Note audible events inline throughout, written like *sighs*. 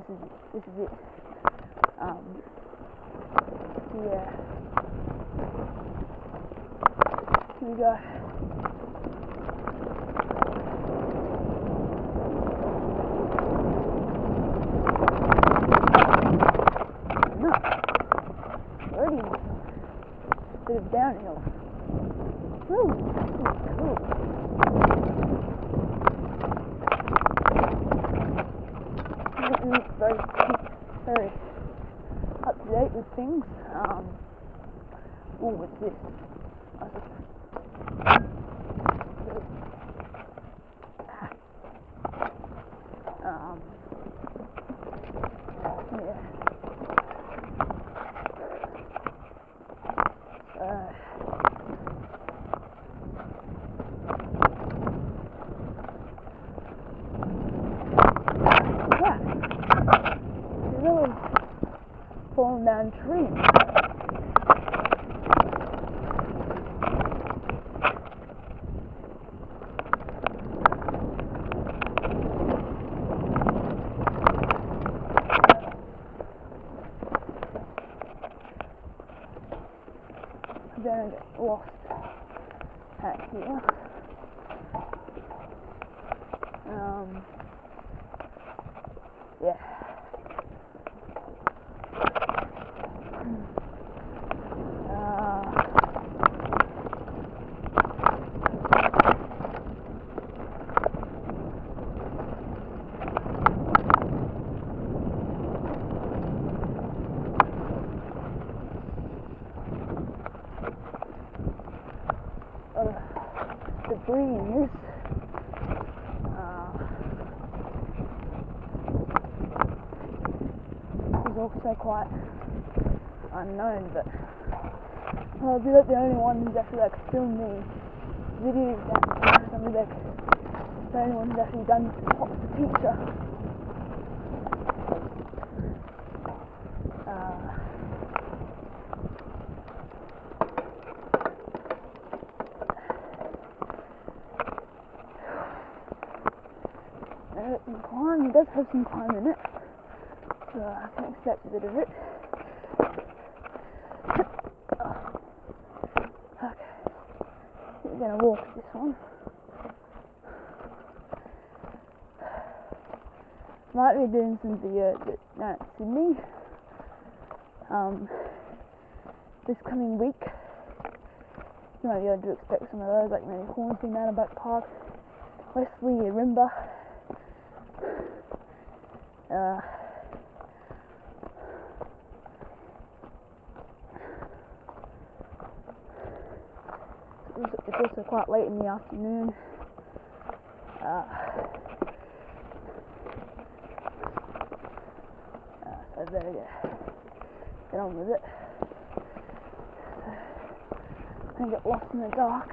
this is it this is it. Um, yeah. Here we go. No. Already bit of downhill. Ooh, this is cool. This is very, very with things. Um, oh, what's this? I just- Um, yeah. Uh, yeah. There's really down trees. I'm get lost here. Um, yeah. Uh, uh, this. Uh, is also quite unknown, but I'll be like the only one who's actually like filmed the videos and some of like the only one who's actually done pop the picture. Uh, some some climb in it, so I can expect a bit of it. *coughs* Okay, we're gonna walk this one. Might be doing some videos at down at Sydney. Um, this coming week. You might be able to expect some of those, like maybe Hornsby, Mountain Park, Wesley, Rimba. Uh, it's also quite late in the afternoon. Uh, uh, so I better get, on with it. I get lost in the dark.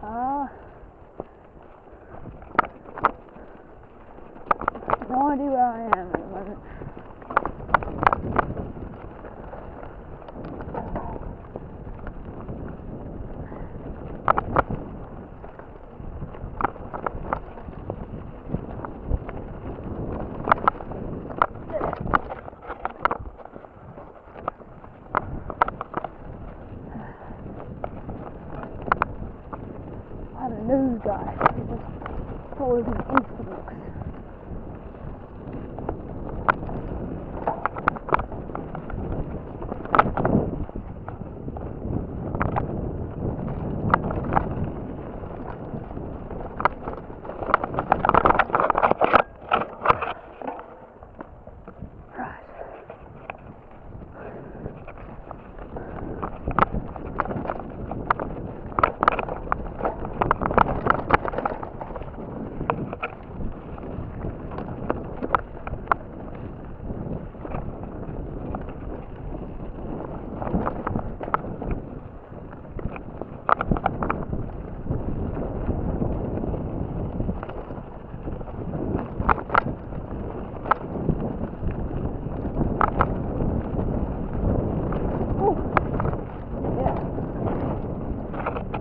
Ah. No idea where I am at the moment. I had a news guy who just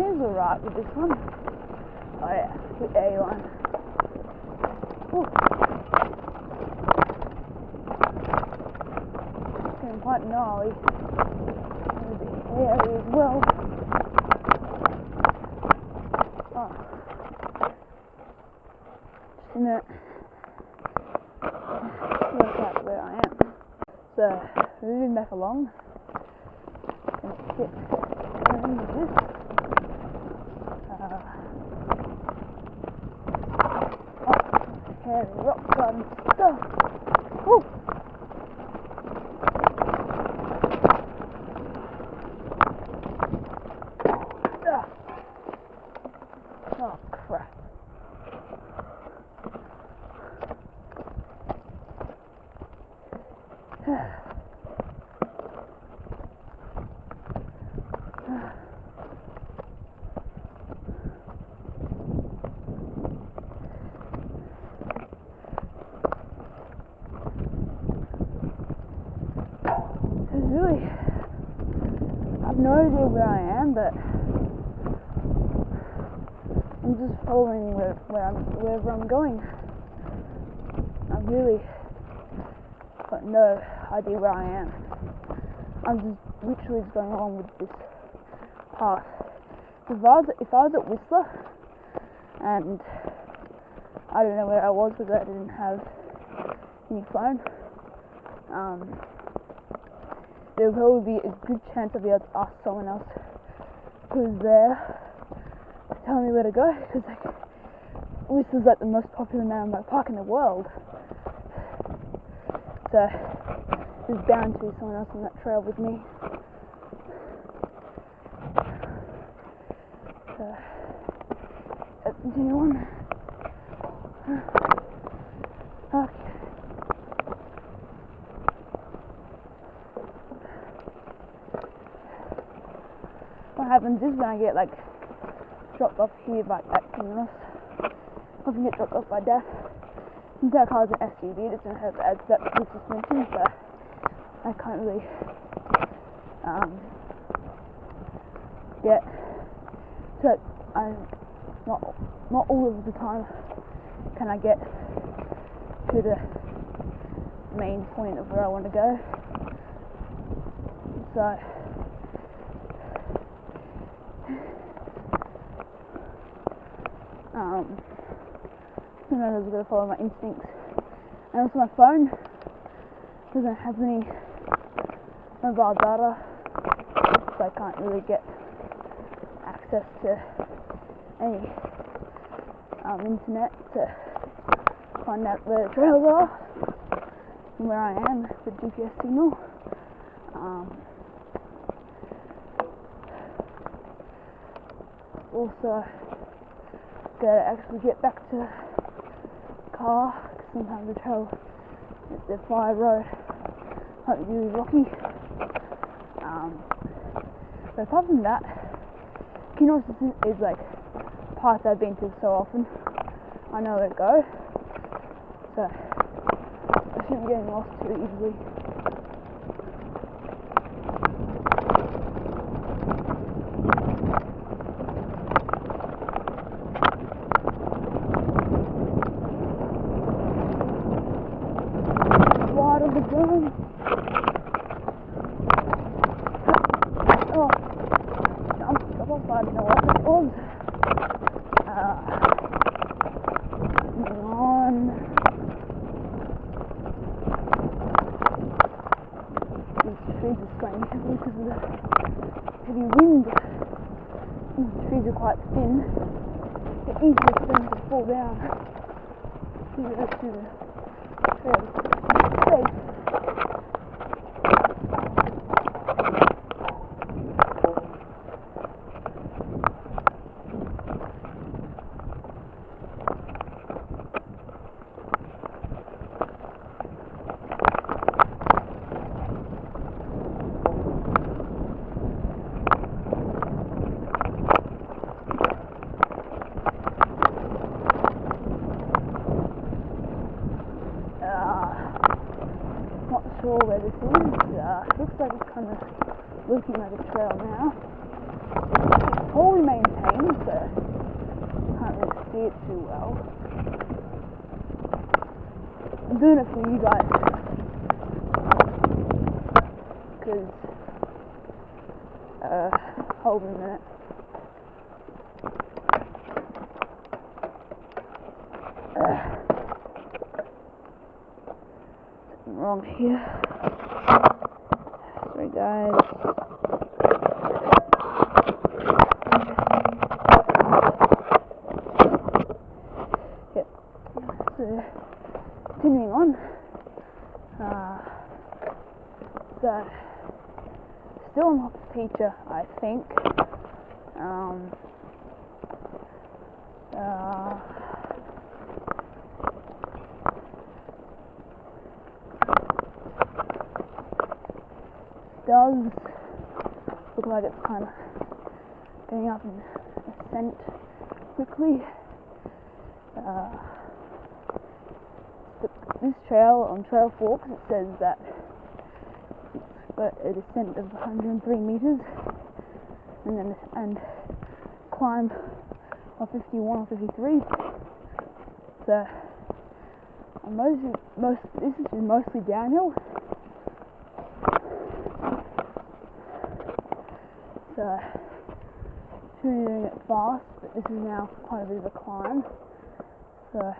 alright with this one. Oh yeah, the A. Ooh. It's getting quite gnarly. And bit hairy as well. Oh. Just a minute. Work out where I am. So, moving back along. And get going with this. Uh, hairy rock garden stuff. Woo! Ah. Oh. *sighs* It's really, I've no idea where I am, but I'm just following where, where I'm, wherever I'm going. I really got no idea where I am. I'm just literally just going along with this path. If I was, if I was at Whistler and I don't know where I was because I didn't have any phone, um, there would probably be a good chance I'd be able to ask someone else who's there to tell me where to go because like is like the most popular mountain park in the world. So there's bound to be someone else on that trail with me. So let's continue on. Okay. What happens is when I get like dropped off here by Kinross, I can get dropped off by Def. Since our car's an SUV, it doesn't have as that good suspension, so I can't really um, get so I'm not not all of the time can I get to the main point of where I want to go. So um, sometimes I going to follow my instincts. And also my phone doesn't have any mobile data, so I can't really get access to any um, internet to find out where the trails are and where I am with GPS signal. Um, also, to actually get back to the car, sometimes the trail, the fire road, might be really rocky. Um, but apart from that, Kinross is, is like parts I've been to so often. I know where to go, so I shouldn't be getting lost too easily. Wide of the gun. Oh, jump, didn't know what it was. Uh. These trees are swaying heavily because of the heavy wind. These trees are quite thin. They're easy for them to fall down. See the rest of the trail. Safe. Uh, not sure where this is. Uh, looks like it's kind of looking like a trail now. It's poorly maintained, so can't really see it too well. I'm doing it for you guys. Because, uh, hold on a minute. Uh, wrong here. Guys. So, continuing on. Uh, so, still not the teacher, I think. Um, uh, does look like it's kind of getting up in ascent quickly. Uh, this trail on Trailforks it says that got a descent of 103 meters and then and climb of 51 or 53. So I'm most this is mostly downhill. So shouldn't be doing it fast, but this is now quite a bit of a climb. So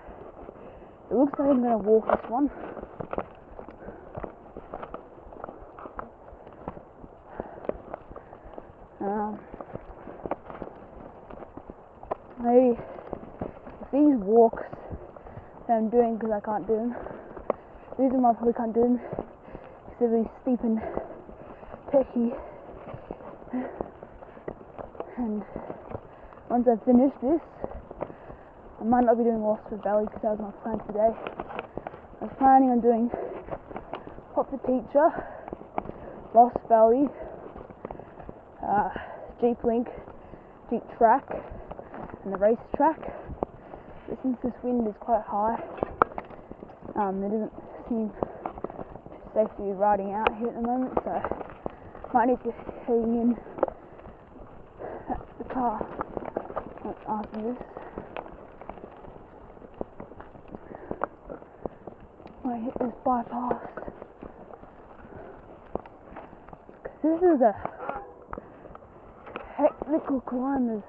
it looks like I'm gonna walk this one. Um, maybe if these walks that I'm doing because I can't do them, these are my probably can't do them because they're really steep and techy. And once I've finished this, I might not be doing Lost Valley because that was my plan today. I was planning on doing Pop the Teacher, Lost Valley, uh, Jeep Link, Jeep Track, and the race track. But since this wind is quite high, um, it doesn't seem safe to be riding out here at the moment, so might need to head in car after this. When I hit this bypass. 'Cause this is a technical climb.